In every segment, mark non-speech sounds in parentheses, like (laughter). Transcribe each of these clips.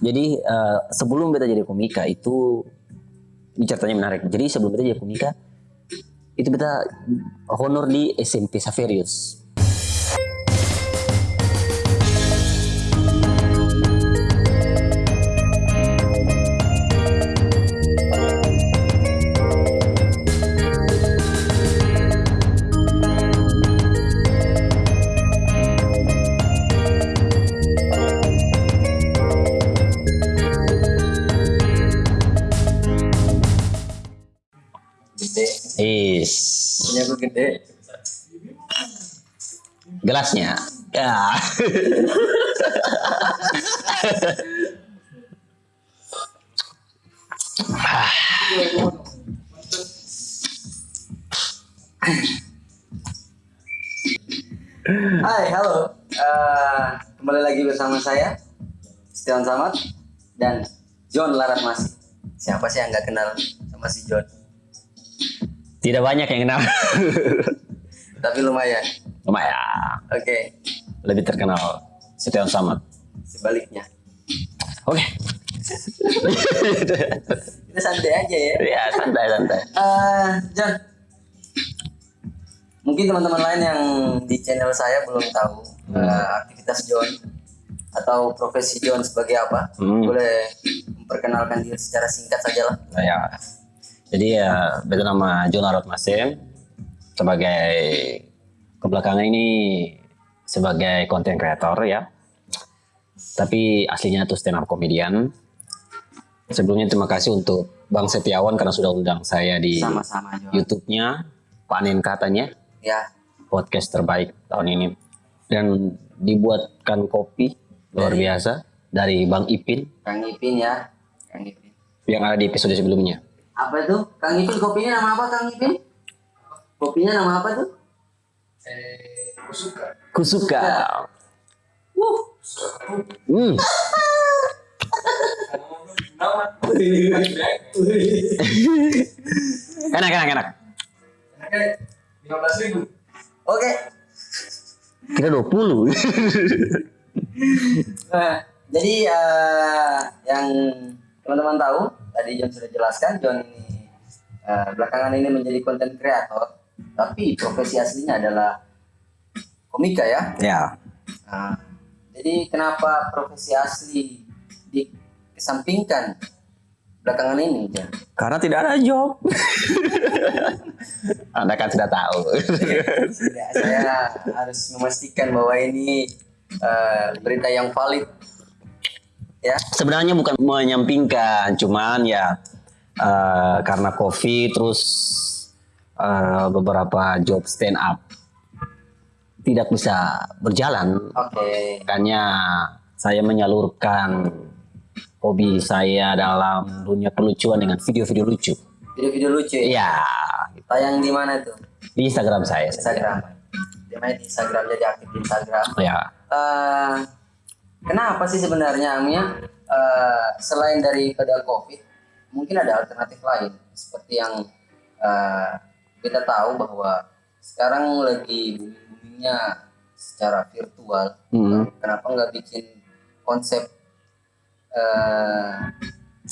Jadi uh, sebelum beta jadi komika itu ini ceritanya menarik. Jadi sebelum beta jadi komika itu beta honor di SMP Saverius. Gede gelasnya. Ya. Hai halo Eh, kembali lagi bersama saya Setiawan Samad dan John Larat Masih siapa sih yang nggak kenal sama si John Tidak banyak yang kenal. (laughs) tapi lumayan Lumayan. oke Lebih terkenal Setiawan Samad. sebaliknya Oke. (laughs) kita santai aja ya ya santai santai. Eh, John mungkin teman-teman lain yang di channel saya belum tahu eh, aktivitas John atau profesi John sebagai apa Hmm. boleh memperkenalkan diri secara singkat saja lah Nah, ya. Jadi ya beta nama John Arot Masem sebagai kebelakangan ini sebagai konten kreator ya. Tapi aslinya tuh stand up comedian. Sebelumnya terima kasih untuk Bang Setiawan karena sudah undang saya di YouTube-nya. Panen Katanya. Ya. Podcast terbaik tahun ini. Dan dibuatkan kopi luar Dari- biasa dari Bang Ipin. Kang Ipin ya. Kang Ipin. Yang ada di episode sebelumnya. Apa itu Kang Ipin kopinya nama apa Kang Ipin kopinya nama apa tuh Kusuka. Wuh. Hmm. (laughs) Enak, enak, enak. oke Kita 20. (laughs) Nah, jadi eh, yang teman-teman tahu tadi John sudah jelaskan John ini eh, belakangan ini menjadi konten kreator tapi profesi aslinya adalah komika ya ya. Nah, jadi kenapa profesi asli dikesampingkan belakangan ini John? Karena tidak ada job. (laughs) Anda kan sudah tahu. Ya, saya harus memastikan bahwa ini eh, berita yang valid ya. Sebenarnya bukan menyampingkan, cuman ya eh, karena covid terus eh, beberapa job stand up tidak bisa berjalan. Oke. Makanya saya menyalurkan hobi saya dalam dunia kelucuan dengan video-video lucu. video-video lucu ya? Iya, tayang di mana tuh? Di Instagram saya. Instagram. Main di Instagram jadi aktif di Instagram. Ya, Eh, kenapa sih sebenarnya Amia eh, selain daripada COVID mungkin ada alternatif lain seperti yang eh, kita tahu bahwa sekarang lagi booming-boomingnya secara virtual Hmm. kenapa nggak bikin konsep eh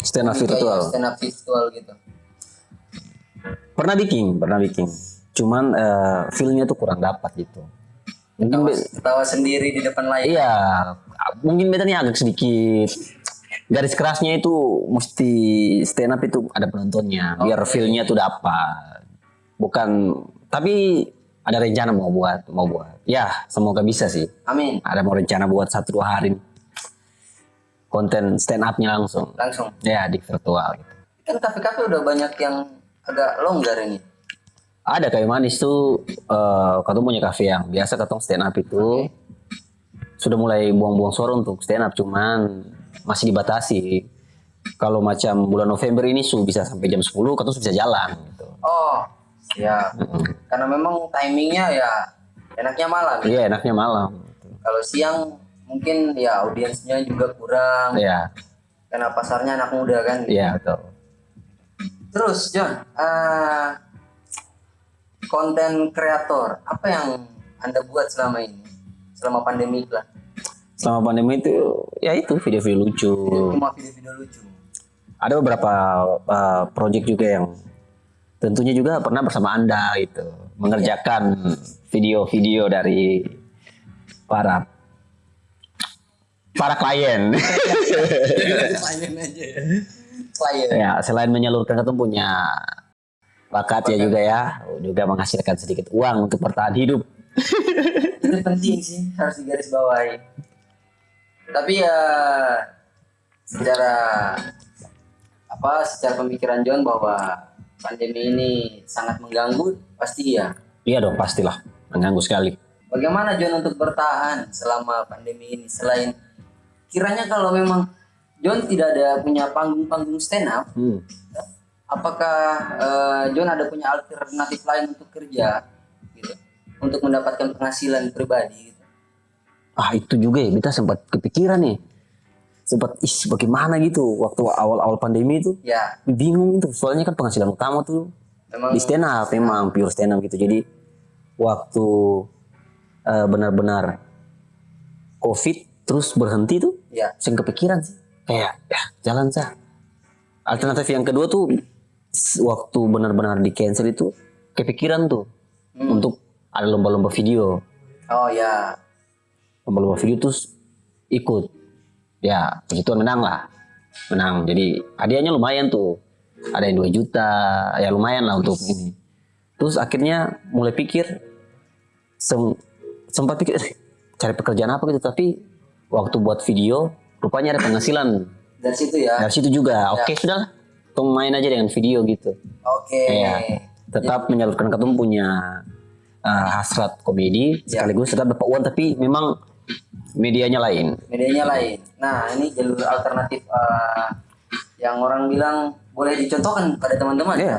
stand up virtual. stand up virtual gitu Pernah bikin, pernah bikin. Cuman eh, feelnya tuh kurang dapat gitu. Mungkin ketawa, sendiri di depan layar. Iya, mungkin beta nih agak sedikit. Garis kerasnya itu mesti stand up itu ada penontonnya biar Oke. feelnya tuh dapat. Bukan tapi ada rencana mau buat mau buat. Ya semoga bisa sih. Amin. Ada mau rencana buat satu dua hari konten stand up-nya langsung. Langsung? Ya di virtual gitu. kan kafe-kafe udah banyak yang agak longgar ini Ada kayu manis tuh eh katong punya kafe yang biasa katong stand up itu sudah mulai buang-buang suara untuk stand up cuman masih dibatasi. Kalau macam bulan November ini su bisa sampai jam 10 katong bisa jalan gitu. oh ya karena memang timingnya ya enaknya malam ya. Iya enaknya malam. kalau siang mungkin ya audiensnya juga kurang Iya, karena pasarnya anak muda kan iya betul. terus John eh, konten kreator apa yang anda buat selama ini selama pandemi lah selama pandemi itu ya itu video-video lucu. Cuma video-video lucu. Ada beberapa uh, project juga yang tentunya juga pernah bersama anda gitu mengerjakan video-video dari para para klien. Klien aja. Klien. ya selain menyalurkan ketemu punya bakat ya juga ya juga menghasilkan sedikit uang untuk bertahan hidup. (laughs) Itu penting sih harus digaris bawahi. Tapi ya secara apa secara pemikiran John bahwa pandemi ini sangat mengganggu pasti ya. Iya dong pastilah mengganggu sekali. Bagaimana John untuk bertahan selama pandemi ini selain kiranya kalau memang John tidak ada punya panggung-panggung stand up, Hmm. Apakah eh, John ada punya alternatif lain untuk kerja gitu, untuk mendapatkan penghasilan pribadi gitu. Ah itu juga ya kita sempat kepikiran nih. Sempat ih bagaimana gitu? Waktu awal-awal pandemi itu Ya, bingung itu. Soalnya kan penghasilan utama tuh memang di stand up memang pure stand up gitu. Jadi waktu eh, benar-benar covid terus berhenti tuh ya, saya kepikiran sih. Kayak ya jalan sah alternatif yang kedua tuh waktu benar-benar di cancel itu kepikiran tuh Hmm. untuk ada lomba-lomba video. Oh ya, lomba-lomba video terus ikut. Ya begituan menang lah. Menang. Jadi hadiahnya lumayan tuh. Ada yang 2 juta. Ya lumayan lah untuk ini. Terus akhirnya mulai pikir sem- sempat pikir "Eh, (laughs) cari pekerjaan apa gitu. Tapi waktu buat video rupanya ada penghasilan. Dari situ ya. dari situ juga. Oke sudahlah tong main aja dengan video gitu Oke. Iya. tetap menyalurkan ketemu punya uh, hasrat komedi Ya. sekaligus tetap dapat uang tapi memang medianya lain Medianya lain. Nah, ini jalur alternatif eh, yang orang bilang boleh dicontohkan pada teman-teman. Iya.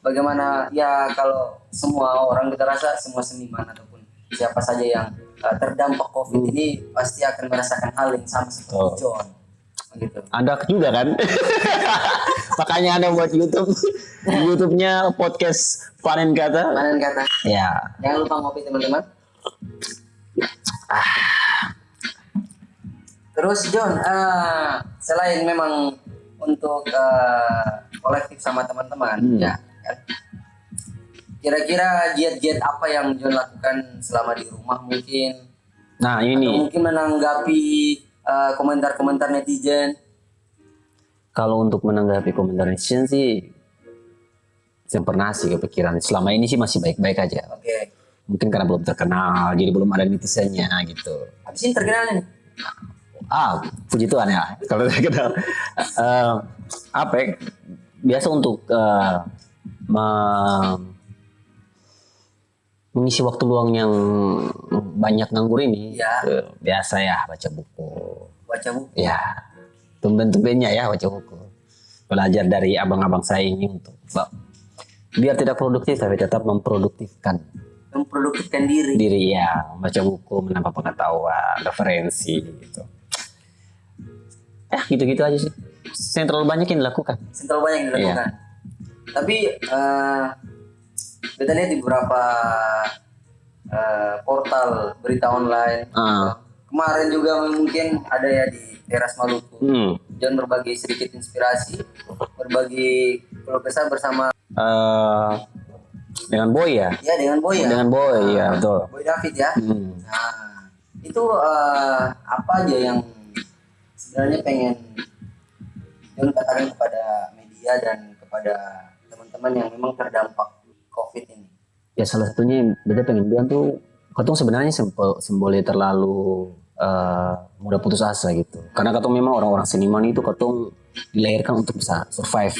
Bagaimana ya kalau semua orang kita rasa semua seniman ataupun siapa saja yang eh, terdampak COVID ini pasti akan merasakan hal yang sama seperti Oh. John. Gitu. Anda juga kan (laughs) makanya anda buat YouTube YouTube-nya podcast panen kata Panen kata. ya Jangan lupa ngopi teman-teman. Terus John, eh, selain memang untuk eh, kolektif sama teman-teman, Hmm. ya kan? Kira-kira giat-giat apa yang John lakukan selama di rumah mungkin? nah ini Atau mungkin menanggapi eh, komentar-komentar netizen? kalau untuk menanggapi komentar netizen sih saya pernah sih kepikiran selama ini sih masih baik-baik aja Oke. mungkin karena belum terkenal jadi belum ada netizennya gitu Habis ini terkenal nih. ah puji Tuhan ya kalau terkenal Eh, apa ya, biasa untuk eh, me- mengisi waktu luang yang banyak nganggur ini Ya. biasa ya baca buku Baca buku. ya tumben-tumbennya ya baca buku belajar dari abang-abang saya ini untuk biar tidak produktif tapi tetap memproduktifkan Memproduktifkan diri. diri ya baca buku menambah pengetahuan referensi gitu eh gitu-gitu aja sih terlalu banyak yang dilakukan Sentuh banyak yang dilakukan. Iya. Tapi eh kita lihat di beberapa eh, portal berita online. Ah. Kemarin juga mungkin ada ya di teras Maluku. hmm. John berbagi sedikit inspirasi, berbagi kesah bersama Eh, dengan boy ya ya dengan Boy ya. dengan boy ya betul Boy David ya. Hmm. Nah, itu eh, apa aja yang sebenarnya pengen John katakan kepada media dan kepada teman-teman yang memang terdampak COVID ini. ya salah satunya beda pengen bilang tuh katong sebenarnya sempol semboleh terlalu eh, mudah putus asa gitu. Karena katong memang orang-orang seniman itu katong dilahirkan untuk bisa survive.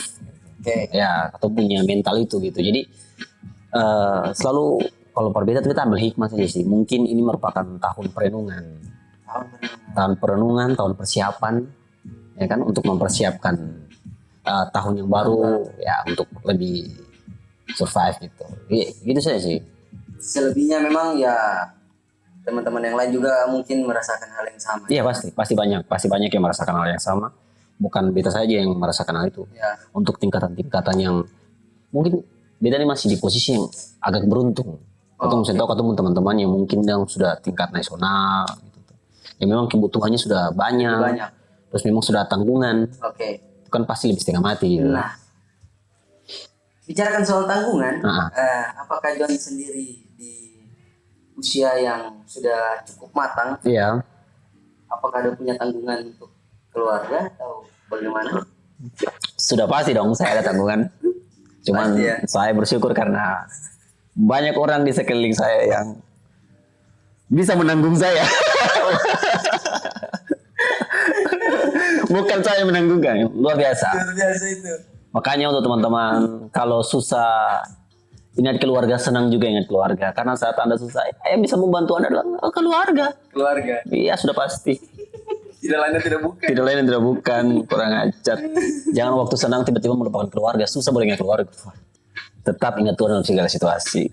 Oke. ya atau punya mental itu gitu. Jadi eh, selalu kalau berbeda tuh kita ambil hikmah saja sih. Mungkin ini merupakan tahun perenungan. Tahun perenungan. tahun perenungan tahun persiapan ya kan untuk mempersiapkan eh, tahun yang baru ya untuk lebih survive gitu. Iya, gitu saja sih Selebihnya memang ya teman-teman yang lain juga mungkin merasakan hal yang sama. iya pasti pasti banyak pasti banyak yang merasakan hal yang sama bukan beta saja yang merasakan hal itu Ya, untuk tingkatan-tingkatan yang mungkin beda nih masih di posisi yang agak beruntung. Atau Oh, saya tahu ketemu teman-teman yang mungkin yang sudah tingkat nasional gitu. ya memang kebutuhannya sudah banyak, Banyak. terus memang sudah tanggungan, Oke. kan pasti lebih setengah mati. Gitu. Nah, bicarakan soal tanggungan, Ah. eh, apakah John sendiri di usia yang sudah cukup matang, Iya. apakah ada punya tanggungan untuk keluarga atau bagaimana? Sudah pasti dong saya ada tanggungan. Cuman Pasti ya. saya bersyukur karena banyak orang di sekeliling saya yang bisa menanggung saya. (laughs) Bukan saya menanggungkan, luar biasa. Luar biasa itu. Makanya untuk teman-teman kalau susah ingat keluarga, senang juga ingat keluarga. Karena saat anda susah, yang bisa membantu anda adalah keluarga. Keluarga. Iya sudah pasti. Tidak lainnya tidak bukan. Tidak lain dan tidak bukan kurang ajar. Jangan waktu senang tiba-tiba melupakan keluarga. Susah boleh ingat keluarga. Tetap ingat Tuhan dalam segala situasi.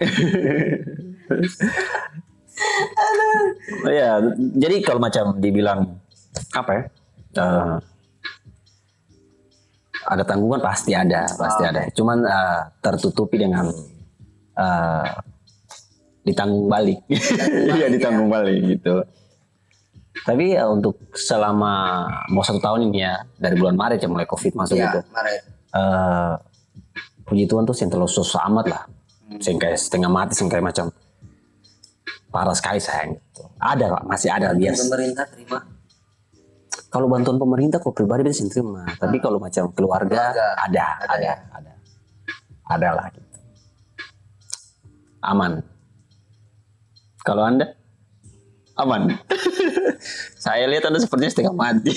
Oh ya, jadi kalau macam dibilang apa ya? eh, ada tanggungan pasti ada, pasti ada. Cuman eh, tertutupi dengan eh, ditanggung balik. (laughs) Iya ditanggung balik gitu. Tapi ya untuk selama mau satu tahun ini ya dari bulan Maret ya mulai COVID masuk Iya, gitu. Maret. eh puji Tuhan tuh yang terlalu susah amat lah. Sing kayak setengah mati, sing kayak macam parah sekali sayang gitu. Ada Pak, masih ada biasa. Pemerintah terima. Kalau bantuan pemerintah kok pribadi bisa terima, tapi kalau macam keluarga, Keluarga. ada, Ada ada, ya? ada, ada lah gitu. Aman. Kalau anda aman. (laughs) Saya lihat anda sepertinya setengah mati.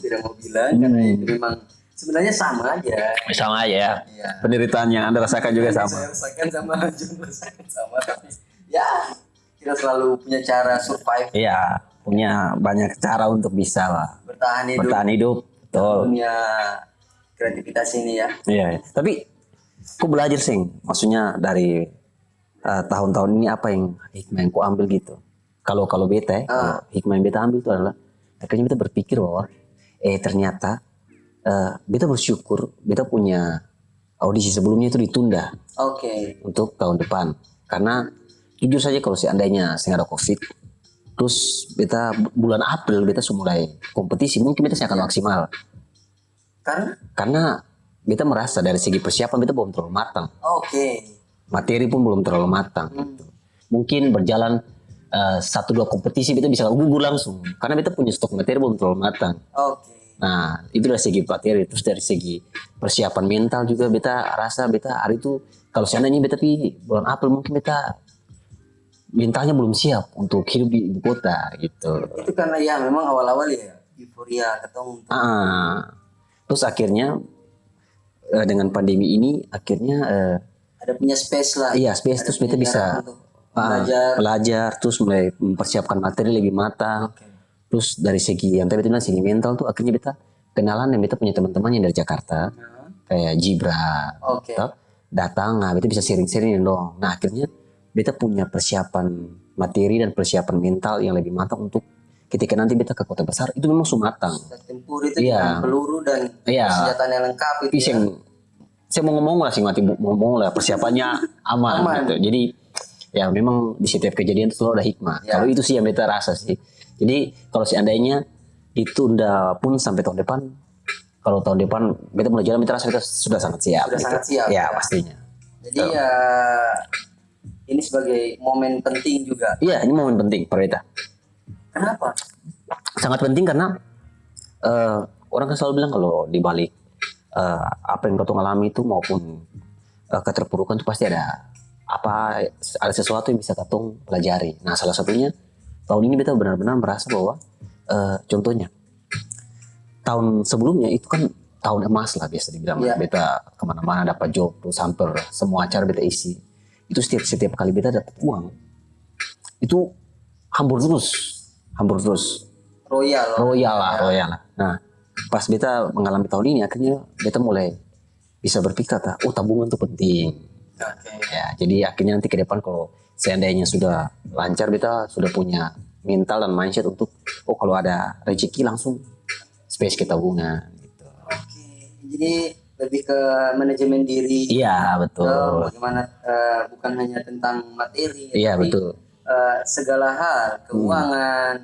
Tidak mau bilang karena itu memang sebenarnya sama aja. Sama aja ya. Iya. Penderitaan yang anda rasakan juga sama. Saya rasakan sama (laughs) Jun rasakan sama tapi ya kita selalu punya cara survive Iya, punya banyak cara untuk bisa lah bertahan hidup bertahan hidup. Betul. dunia kreativitas ini ya. Iya, iya. tapi aku belajar sih, maksudnya dari eh, tahun-tahun ini apa yang hikmah yang ku ambil gitu. Kalau kalau beta, ya, kalau hikmah yang beta ambil itu adalah akhirnya beta berpikir bahwa eh ternyata eh, beta bersyukur beta punya audisi sebelumnya itu ditunda Oke. untuk tahun depan. Karena jujur saja kalau seandainya saya ada covid terus beta bu- bulan April beta sudah mulai kompetisi mungkin beta saya akan maksimal. Karena? Karena beta merasa dari segi persiapan beta belum terlalu matang oke. materi pun belum terlalu matang gitu. mungkin berjalan eh, satu dua kompetisi beta bisa gugur langsung karena beta punya stok materi belum terlalu matang Oke. Nah, itu dari segi materi, terus dari segi persiapan mental juga beta rasa beta hari itu kalau seandainya beta pi bulan April mungkin beta mentalnya belum siap untuk hidup di ibu kota gitu. Itu karena ya memang awal-awal ya euforia ketemu Ah, terus akhirnya eh, dengan pandemi ini akhirnya eh, ada punya space lah. iya space terus beta punya bisa ah, belajar. belajar terus mulai mempersiapkan materi lebih matang. Oke. Terus dari segi yang tadi bilang segi mental tuh akhirnya beta kenalan dan beta punya teman-teman yang dari Jakarta Nah, kayak Jibra Oke. Tetap datang nah beta bisa sharing-sharing dong nah akhirnya beta punya persiapan materi dan persiapan mental yang lebih matang untuk ketika nanti beta ke kota besar itu memang sumatang tempur itu Iya. peluru dan Iya. senjata yang lengkap itu tapi ya. saya mau ngomong lah sih mati mau ngomong lah persiapannya (laughs) aman, Aman. gitu jadi ya memang di setiap kejadian itu selalu ada hikmah Ya. kalau itu sih yang beta rasa sih jadi kalau seandainya ditunda pun sampai tahun depan kalau tahun depan beta mulai jalan beta rasa beta sudah sangat siap Sudah gitu. sangat siap, ya ya. pastinya Jadi ya ini sebagai momen penting juga. iya ini momen penting per beta Kenapa? sangat penting karena eh, orang kan selalu bilang kalau di balik eh, apa yang kau alami itu maupun eh, keterpurukan itu pasti ada apa ada sesuatu yang bisa katong pelajari. Nah salah satunya tahun ini beta benar-benar merasa bahwa eh, contohnya tahun sebelumnya itu kan tahun emas lah biasa dibilang Iya. beta ke mana-mana dapat job terus hampir semua acara beta isi itu setiap setiap kali beta dapat uang itu hambur terus hambur terus Royal. royal lah royal lah nah pas beta mengalami tahun ini akhirnya beta mulai bisa berpikir kata oh tabungan itu penting Oke. ya jadi akhirnya nanti ke depan kalau seandainya sudah lancar beta sudah punya mental dan mindset untuk oh kalau ada rezeki langsung space ke tabungan gitu Oke. Jadi lebih ke manajemen diri. iya betul bagaimana eh, bukan hanya tentang materi, iya betul eh, segala hal keuangan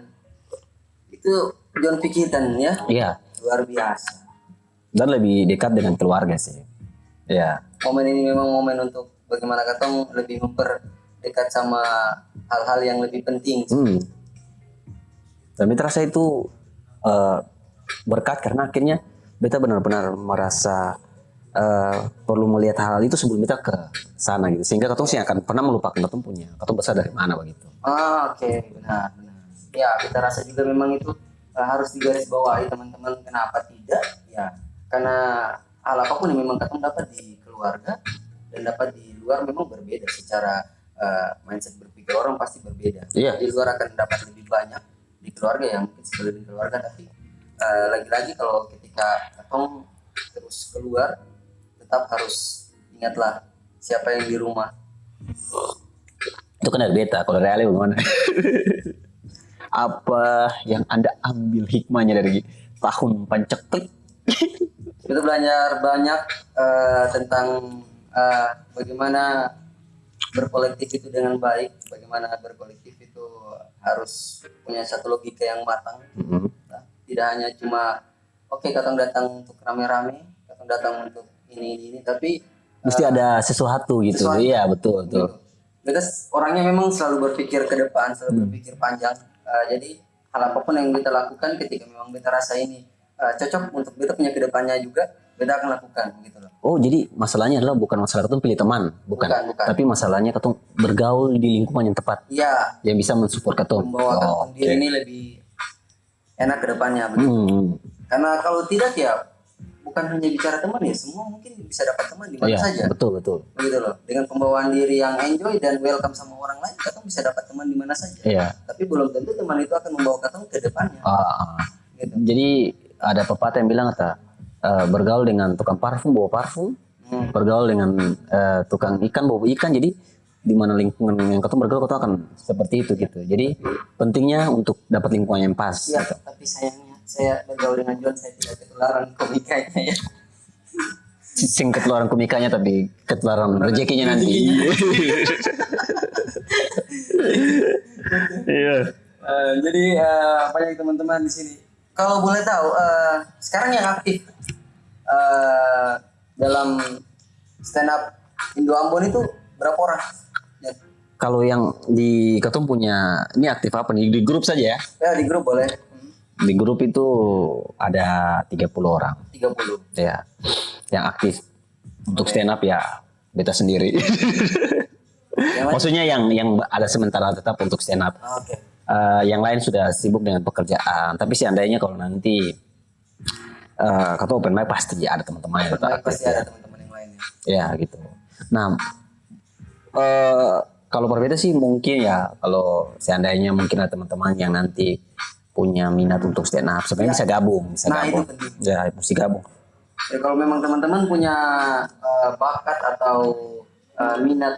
itu John pikirkan ya Iya. luar biasa Dan lebih dekat dengan keluarga sih. Iya. momen ini memang momen untuk bagaimana katong lebih memperdekat sama hal-hal yang lebih penting Hmm. Dan beta rasa itu eh, berkat karena akhirnya beta benar-benar merasa eh, perlu melihat hal itu sebelum kita ke sana gitu. Sehingga katong sih akan pernah melupakan katong punya, katong besar dari mana begitu. ah oke. Benar benar. Ya kita rasa juga memang itu eh, harus digarisbawahi teman-teman. Kenapa tidak? Ya karena hal apa pun yang memang katong dapat di keluarga dan dapat di luar memang berbeda. Secara eh, mindset berpikir orang pasti berbeda. Iya. di luar akan dapat lebih banyak di keluarga yang mungkin sebelum keluarga. Tapi lagi-lagi kalau ketika katong terus keluar tetap harus ingatlah siapa yang di rumah Itu kan dari beta, kalau Ale bagaimana? (laughs) Apa yang Anda ambil hikmahnya dari tahun panceklik? (laughs) kita belajar banyak eh, tentang eh, bagaimana berkolektif itu dengan baik bagaimana berkolektif itu harus punya satu logika yang matang Mhm. Nah, tidak hanya cuma oke katong datang untuk rame-rame katong datang untuk ini ini, ini tapi Mesti ada sesuatu gitu. sesuatu. Iya, betul, betul. Mereka orangnya memang selalu berpikir ke depan, selalu berpikir panjang. Eh, jadi hal apa pun yang kita lakukan ketika memang kita rasa ini eh, cocok untuk kita punya ke depannya juga, kita akan lakukan gitu loh. Oh, jadi masalahnya adalah bukan masalah ketemu pilih teman, bukan. Bukan, bukan. Tapi masalahnya ketemu bergaul di lingkungan yang tepat Iya, yang bisa mensupport ketemu. membawa Oh, diri ini lebih enak ke depannya. begitu. Hmm. Karena kalau tidak ya bukan hanya bicara teman ya, semua mungkin bisa dapat teman di mana Iya, saja. betul, betul. Begitu loh. Dengan pembawaan diri yang enjoy dan welcome sama orang lain, kita bisa dapat teman di mana saja. Iya. Tapi belum tentu teman itu akan membawa kita ke depannya. Ah, Gitu. jadi ada pepatah yang bilang kata eh, bergaul dengan tukang parfum bawa parfum, Hmm. bergaul dengan eh, tukang ikan bawa ikan. Jadi di mana lingkungan yang ketemu bergaul ketemu akan seperti itu gitu. Jadi pentingnya untuk dapat lingkungan yang pas. Iya, tapi sayangnya saya bergaul dengan John, saya tidak ketularan komikanya ya. Sing ketularan komikanya tapi ketularan rezekinya nanti. (laughs) Iya. Eh, jadi eh, banyak teman-teman di sini. Kalau boleh tahu, eh, sekarang yang aktif eh, dalam stand up Indo Ambon itu berapa orang? Ya, Kalau yang di ketum punya ini aktif apa nih di grup saja ya? ya di grup boleh. Di grup itu ada 30 orang 30. ya yang aktif untuk stand up ya beta sendiri. Yang lain? Maksudnya yang yang ada sementara tetap untuk stand up. Ah, Oke. Eh, yang lain sudah sibuk dengan pekerjaan. Tapi seandainya kalau nanti eh kata open mic pasti ada teman-teman yang tetap aktif. pasti ada teman-teman yang lainnya. Ya gitu. Nah, eh kalau berbeda sih mungkin ya kalau seandainya mungkin ada teman-teman yang nanti punya minat untuk stand up, sebenarnya bisa gabung, bisa Nah, itu gabung. penting. Ya, mesti gabung. Ya, kalau memang teman-teman punya eh, bakat atau eh, minat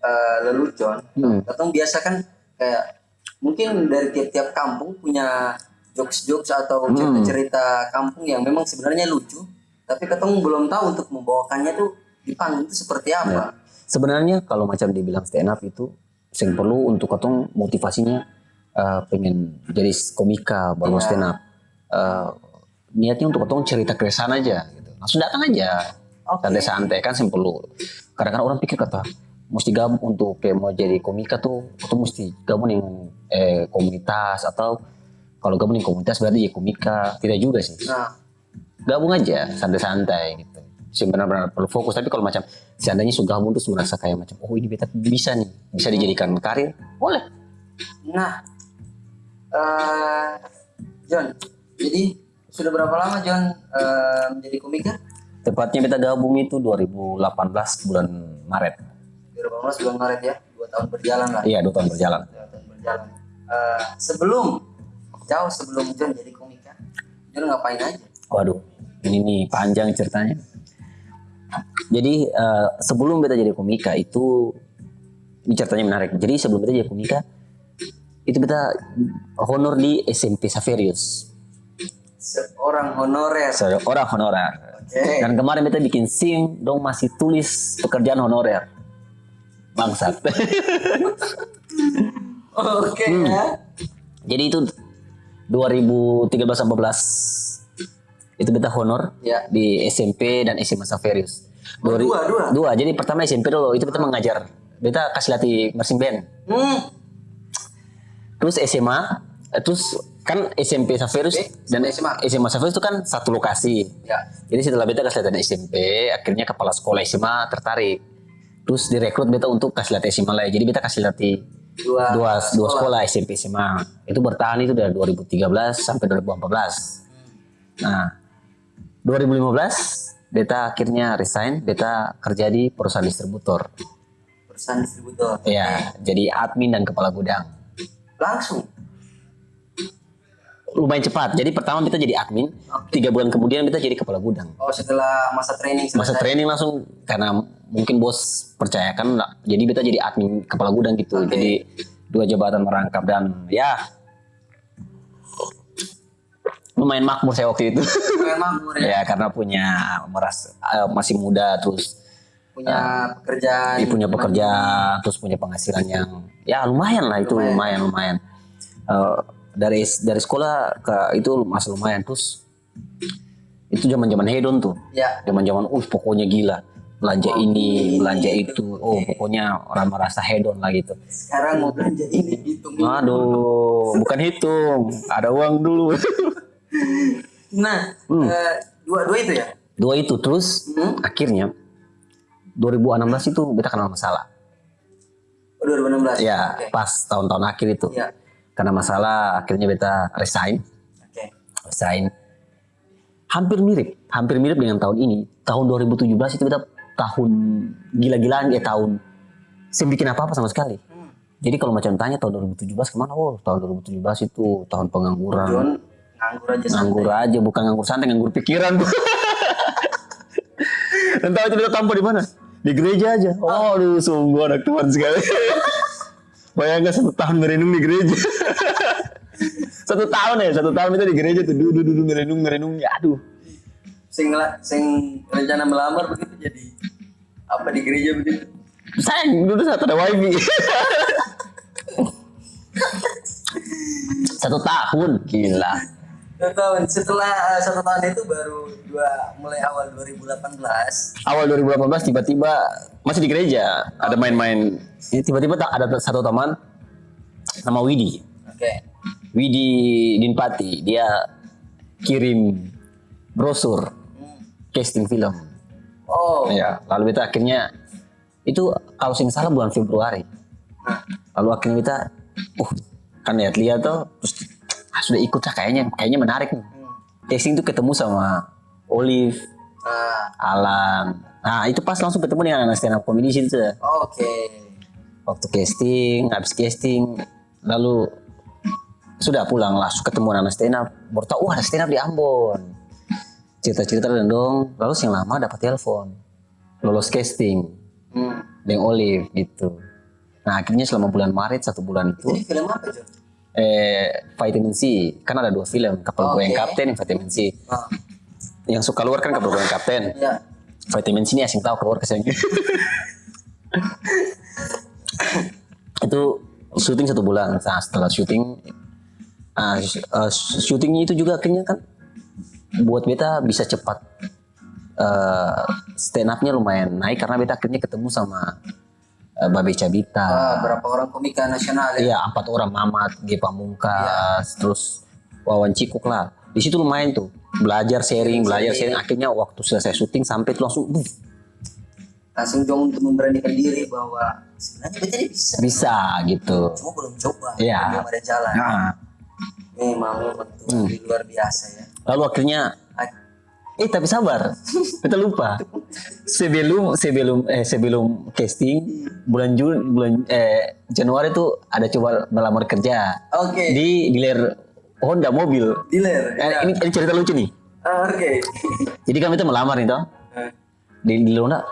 eh, lelucon, Hmm. katong biasa kan kayak mungkin dari tiap-tiap kampung punya jokes-jokes atau Hmm. cerita-cerita kampung yang memang sebenarnya lucu, tapi katong belum tahu untuk membawakannya tuh di panggung itu seperti apa. Sebenarnya kalau macam dibilang stand up itu yang perlu untuk ketong motivasinya eh, pengen jadi komika baru Iya. stand up. Eh, niatnya untuk ketong cerita keresahan aja gitu. Langsung datang aja. Oke. Santai-santai kan yang perlu. Kadang-kadang orang pikir kata mesti gabung untuk kayak mau jadi komika tuh itu mesti gabung dengan eh, komunitas atau kalau gabung dengan komunitas berarti jadi komika tidak juga sih Nah, gabung aja santai-santai gitu sih benar-benar perlu fokus tapi kalau macam seandainya sudah gabung terus merasa kayak macam oh ini beta bisa nih bisa dijadikan karir boleh nah, eh, John, jadi sudah berapa lama John eh, menjadi komika? tepatnya beta gabung itu 2018 bulan Maret 2018 bulan Maret ya, dua tahun berjalan lah. iya dua tahun berjalan Dua tahun berjalan. Eh, sebelum jauh sebelum John jadi komika, John ngapain aja? waduh ini nih panjang ceritanya jadi eh, sebelum beta jadi komika itu ini ceritanya menarik jadi sebelum beta jadi komika itu beta honor di SMP Saverius Seorang honorer. seorang honorer Oke. Dan kemarin beta bikin SIM, dong masih tulis pekerjaan honorer. Bangsat. (laughs) Oke Hmm. ya. Jadi itu 2013-14 itu beta honor Ya. di SMP dan SMA Saverius. Oh, Dua, dua, dua. dua. Jadi pertama SMP dulu itu beta mengajar. Beta kasih latih marching band. Hmm. Terus SMA, eh, terus kan SMP Saverius Eh, dan SMA. SMA Saverius itu kan satu lokasi. Ya. Jadi setelah beta kasih latihan SMP, akhirnya kepala sekolah SMA tertarik. Terus direkrut beta untuk kasih latih SMA lagi. Jadi beta kasih latih Dua. dua, dua sekolah SMP SMA. Itu bertahan itu dari 2013 sampai 2014. Nah, 2015 beta akhirnya resign, beta kerja di perusahaan distributor. Perusahaan distributor. Ya, jadi admin dan kepala gudang. Langsung. Lumayan cepat. Jadi pertama beta jadi admin, tiga bulan kemudian beta jadi kepala gudang. Oh setelah masa training Masa training langsung karena mungkin bos percayakan. Jadi beta jadi admin kepala gudang gitu. Oke. Jadi dua jabatan merangkap dan ya lumayan makmur saya waktu itu. Keren makmur ya. (laughs) ya karena punya meras eh, masih muda terus Punya pekerjaan. dia punya pekerjaan terus punya penghasilan yang ya lumayan lah itu lumayan lumayan, Eh, dari dari sekolah ke itu masih lumayan terus itu zaman zaman hedon tuh Ya. zaman zaman uh pokoknya gila belanja ini belanja itu oh pokoknya orang merasa hedon lah gitu Sekarang mau belanja ini hitung. ini. aduh bukan hitung ada uang dulu Nah, Hmm. eh, dua-dua itu ya. dua itu terus Hmm. akhirnya 2016 itu beta kenal masalah Oh, 2016. ya Oke. pas tahun-tahun akhir itu Ya. karena masalah akhirnya beta resign Oke. resign hampir mirip hampir mirip dengan tahun ini tahun 2017 itu beta tahun gila-gilaan ya tahun saya bikin apa-apa sama sekali Hmm. jadi kalau macam tanya tahun 2017 ke mana oh tahun 2017 itu tahun pengangguran John nganggur aja nganggur aja bukan nganggur santai nganggur pikiran (laughs) dan tahu itu beta tampil di mana di gereja aja. Oh. Aduh sungguh anak Tuhan sekali. (laughs) Bayangkan satu tahun merenung di gereja. (laughs) Satu tahun ya satu tahun itu di gereja tuh duduk duduk merenung merenung. Ya aduh. Sing sing rencana melamar begitu jadi apa di gereja begitu. sayang dulu saat ada wifi. (laughs) Satu tahun gila Satu tahun setelah eh, satu tahun itu baru dua mulai awal 2018. awal 2018 tiba-tiba masih di gereja ada main-main Ini tiba-tiba tak ada satu teman nama Widi Oke. Widi Dinpati dia kirim brosur Hmm. casting film Oh. ya lalu kita akhirnya itu kalau sing salah bulan Februari Nah, lalu akhirnya kita uh kan lihat-lihat tuh terus ah, sudah ikut lah kayaknya kayaknya menarik nih hmm. casting tuh ketemu sama Olive Ah, Alan nah itu pas langsung ketemu dengan anak stand up comedy situ. Oke. waktu casting habis casting lalu sudah pulang langsung ketemu anak stand up baru tahu wah ada stand up di Ambon cerita-cerita dan dong lalu yang lama dapat telepon lolos casting Hmm. dengan Olive gitu nah akhirnya selama bulan Maret satu bulan itu Ini film apa, John? Eh vitamin C. Kan ada dua film kapal Oke. goyang kapten vitamin C. Ah, yang suka keluar kan kapal goyang kapten. Ya. vitamin C ini asing tahu keluar ke sini itu syuting satu bulan. Nah, setelah syuting eh, syutingnya itu juga akhirnya kan buat beta bisa cepat eh stand up-nya lumayan naik karena beta akhirnya ketemu sama eh, Babe Cabita Ah, berapa orang komika nasional ya? Iya empat orang Mamat, G Pamungkas, terus Wawan Cikuk lah. Di situ lumayan tuh belajar sharing, belajar sharing. Akhirnya waktu selesai syuting sampai itu langsung "Buh, Langsung Jong untuk memberanikan diri bahwa sebenarnya ini bisa. bisa gitu. Cuma belum coba. Iya. Belum ada jalan. Nah, Memang, memang Tuhan ini luar biasa ya. lalu akhirnya eh tapi sabar, kita lupa. Sebelum sebelum eh sebelum casting bulan Juni bulan eh Januari tuh ada coba melamar kerja Oke. di dealer Honda mobil. Dealer. Eh, ya. ini, ini cerita lucu nih. Ah, Oke. Jadi kami tuh melamar nih toh. Ah, di di Luna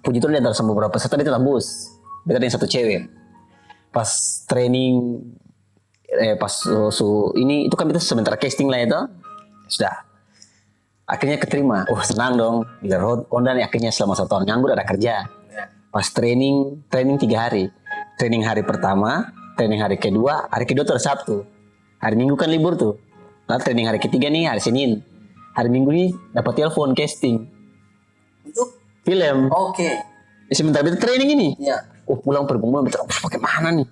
puji Tuhan di antara sama beberapa peserta dia tembus beda dengan satu cewek pas training eh pas su, su- ini itu kan kita sementara casting lah itu sudah akhirnya keterima. Oh senang dong. Di road Honda nih akhirnya selama satu tahun nganggur ada kerja. Ya. pas training training tiga hari. Training hari pertama training hari kedua hari kedua tuh hari Sabtu. Hari Minggu kan libur tuh. Lalu training hari ketiga nih hari Senin. Hari Minggu nih dapat telepon casting. Untuk? Film. Oke. Ya, sebentar kita training ini? Ya. oh pulang pergumulan beta oh, pakai mana nih?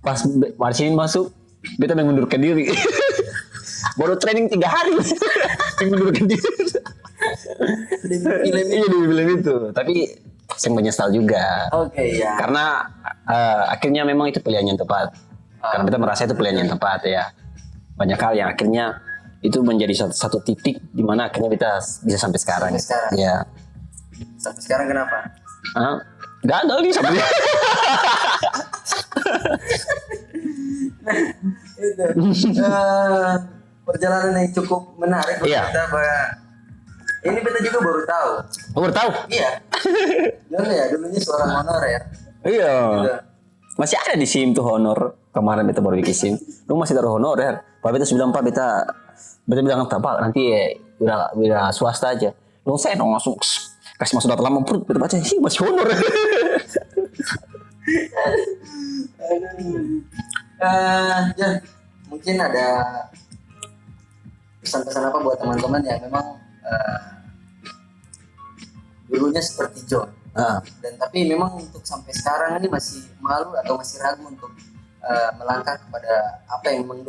Pas hari Senin masuk beta mengundurkan diri (laughs) baru training tiga hari. Mengundurkan diri. Film iya di film itu. Tapi saya menyesal juga. Oke ya. karena eh, akhirnya memang itu pilihan yang tepat. Karena kita merasa itu pilihan yang tepat ya. Banyak hal yang akhirnya itu menjadi satu, satu titik di mana akhirnya kita bisa sampai sekarang. Sampai sekarang. ya Sampai sekarang kenapa? Hah? gagal nih sampai. (laughs) Itu. Eh, perjalanan yang cukup menarik buat Iya. kita bahwa ini kita juga baru tahu. Oh, baru tahu? Iya. (laughs) Dulu ya, dulunya seorang honor ya. iya. Masih ada di sim tuh honor. Kemarin beta baru bikin sim. Lu masih taruh honor ya. Pak beta bilang pak beta beta bilang apa pak nanti eh, udah udah swasta aja. Lu saya dong langsung kasih masuk data lama perut. Beta baca sih masih honor. (laughs) Eh, Jan, mungkin ada pesan-pesan apa buat teman-teman yang memang eh, dulunya seperti John? Ah, dan tapi memang untuk sampai sekarang ini masih malu atau masih ragu untuk eh, melangkah kepada apa yang punya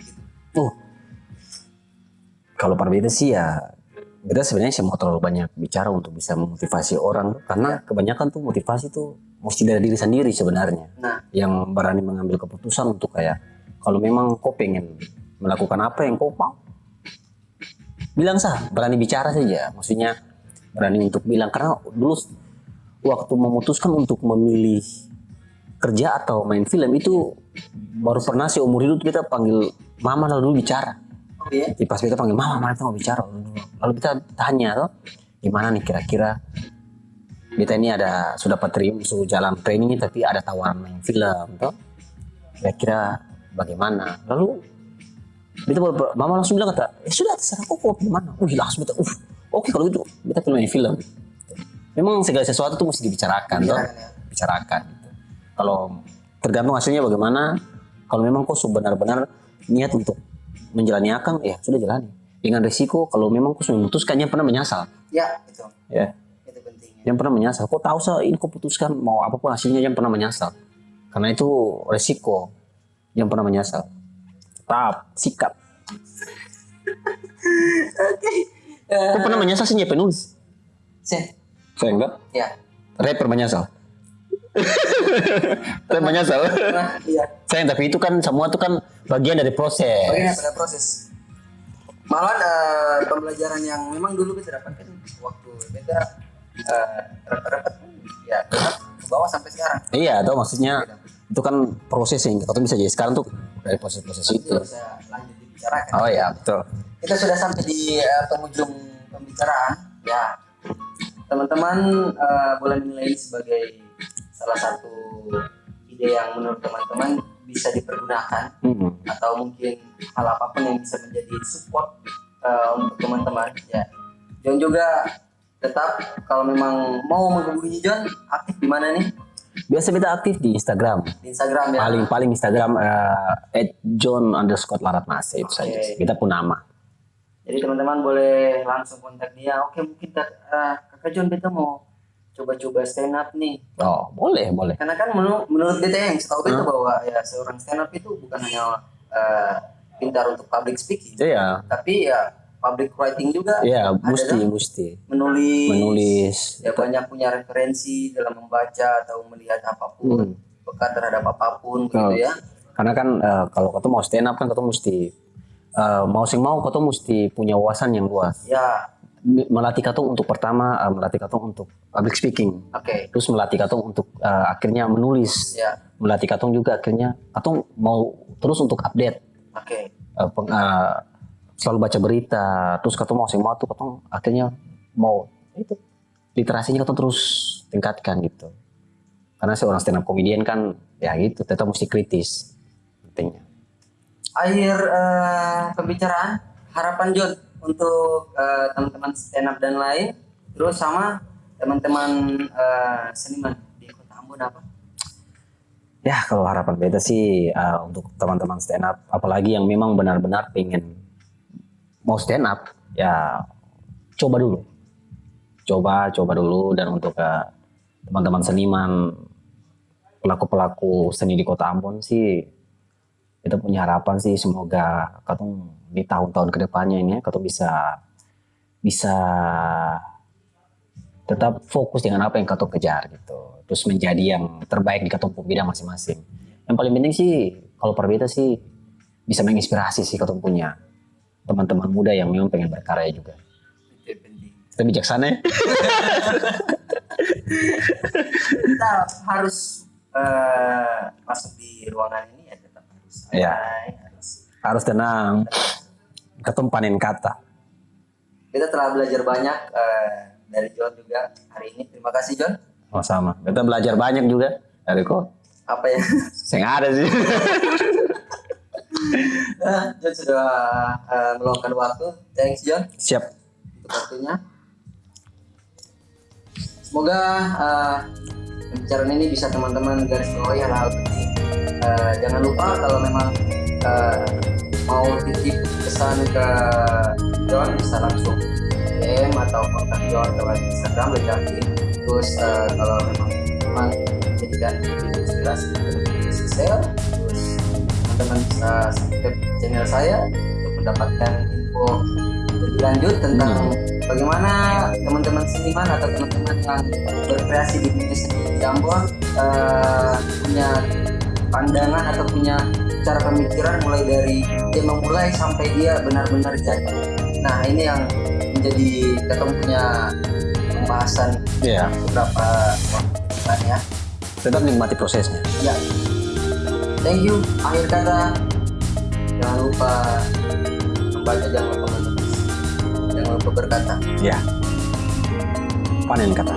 gitu. oh. Kalau beta sih ya beta sebenarnya saya mau terlalu banyak bicara untuk bisa memotivasi orang. Karena kebanyakan tuh motivasi tuh mesti dari diri sendiri sebenarnya. Nah, yang berani mengambil keputusan untuk kayak kalau memang kau pengen melakukan apa yang kau mau bilang sah berani bicara saja maksudnya berani untuk bilang. Karena dulu waktu memutuskan untuk memilih kerja atau main film itu baru pernah seumur hidup kita panggil mama lalu bicara. Oh iya, pas kita panggil mama mama kita mau bicara. Lalu kita tanya tuh gimana nih kira-kira? Kita ini ada sudah terima sudah jalan training tapi ada tawaran main film tuh. Kira-kira bagaimana? Lalu kita baru- mama langsung bilang kata eh sudah terserah kok kau gimana uh langsung kita uh oke kalau gitu kita film main film. Memang segala sesuatu tuh mesti dibicarakan Bicarakan ya. bicarakan gitu. kalau tergantung hasilnya bagaimana kalau memang kau benar-benar niat untuk menjalani akang ya sudah jalani. Dengan resiko kalau memang kau sudah memutuskan yang pernah menyesal ya itu. Ya. Itu pentingnya. yang pernah menyesal kau tahu sah ini kau putuskan mau apa pun hasilnya yang pernah menyesal karena itu resiko yang pernah menyesal tetap sikap. Oke, Eh, kau pernah menyesal sih penulis? Sen, saya enggak. Ya. rapper menyesal. (laughs) Saya menyesal. Iya. sayang tapi itu kan semua itu kan bagian dari proses. Bagaimana pada proses? Malahan eh, pembelajaran yang memang dulu kita dapatkan waktu beda eh, rapat-rapat pun ya tetap ke bawah sampai sekarang. Iya, atau maksudnya itu kan proses yang kita bisa jadi. Sekarang tuh dari proses-proses itu. Oh iya, betul. Kita sudah sampai di eh, penghujung pembicaraan. Ya, teman-teman eh, boleh menilai ini sebagai salah satu ide yang menurut teman-teman bisa dipergunakan Hmm. atau mungkin hal apa pun yang bisa menjadi support uh, untuk teman-teman ya John juga tetap kalau memang mau menghubungi John aktif di mana nih Biasa kita aktif di Instagram. di Instagram ya Paling paling Instagram eh, @john underscore larat Mas, itu saja. Oke. Kita pun nama. jadi teman-teman boleh langsung kontak dia oke mungkin kak- uh, kakak John kita mau coba-coba stand up nih Oh, boleh, boleh. karena kan menurut menurut beta yang setahu beta bahwa ya seorang stand up itu bukan hanya uh, pintar untuk public speaking Iya, tapi ya public writing juga iya, mesti, kan? mesti menulis menulis. ya banyak punya referensi dalam membaca atau melihat apa pun Hmm. peka terhadap apa pun Oh. gitu ya Karena kan eh, kalau kau mau stand up kan kau mesti eh, mau sing mau kau mesti punya wawasan yang luas. ya Melatih kau untuk pertama eh, melatih kau untuk public speaking. oke terus melatih katong untuk uh, akhirnya menulis ya melatih katong juga akhirnya katong mau terus untuk update oke uh, peng- uh, selalu baca berita terus mau sing mau tuh katong akhirnya mau itu literasinya katong terus tingkatkan gitu. Karena seorang stand up comedian kan ya gitu tetap mesti kritis pentingnya. Akhir eh, pembicaraan harapan John untuk eh, teman-teman stand up dan lain terus sama teman-teman eh, seniman di kota Ambon apa? Ya kalau harapan beta sih uh, untuk teman-teman stand up apalagi yang memang benar-benar pengen mau stand up ya coba dulu. Coba coba dulu. Dan untuk uh, teman-teman seniman pelaku-pelaku seni di kota Ambon sih kita punya harapan sih semoga katong di tahun-tahun ke depannya ini katong bisa bisa tetap fokus dengan apa yang katong kejar gitu. Terus menjadi yang terbaik di katong bidang masing-masing. Yang paling penting sih kalau perbeda sih bisa menginspirasi sih katong punya teman-teman muda yang memang pengen berkarya juga. Kita bijaksana ya. Kita harus eh, masuk di ruangan ini ya tetap harus santai, harus harus tenang. Katong panen kata. Kita telah belajar banyak eh, dari John juga hari ini. Terima kasih John. oh, sama kita belajar banyak juga dari kok Apa ya? saya ada sih (laughs) John sudah eh, meluangkan waktu. Thanks John siap untuk waktunya. Semoga eh, pembicaraan ini bisa teman-teman garis bawahi hal-hal penting. Eh, jangan lupa kalau memang eh, mau titip pesan ke John bisa langsung DM atau kontak John lewat Instagram Lejanti. Terus eh, kalau memang memang jadikan inspirasi bisa share. Teman-teman bisa subscribe channel saya untuk mendapatkan info lebih lanjut tentang bagaimana teman-teman seniman atau teman-teman yang berkreasi di dunia seni Ambon eh, punya pandangan atau punya cara pemikiran mulai dari dia memulai sampai dia benar-benar jadi. Nah ini yang menjadi ketemu punya pembahasan Iya, beberapa ya. tetap nikmati prosesnya. Ya. Thank you. Akhir kata jangan lupa membaca, jangan lupa menulis, jangan lupa berkata. Ya, panen kata.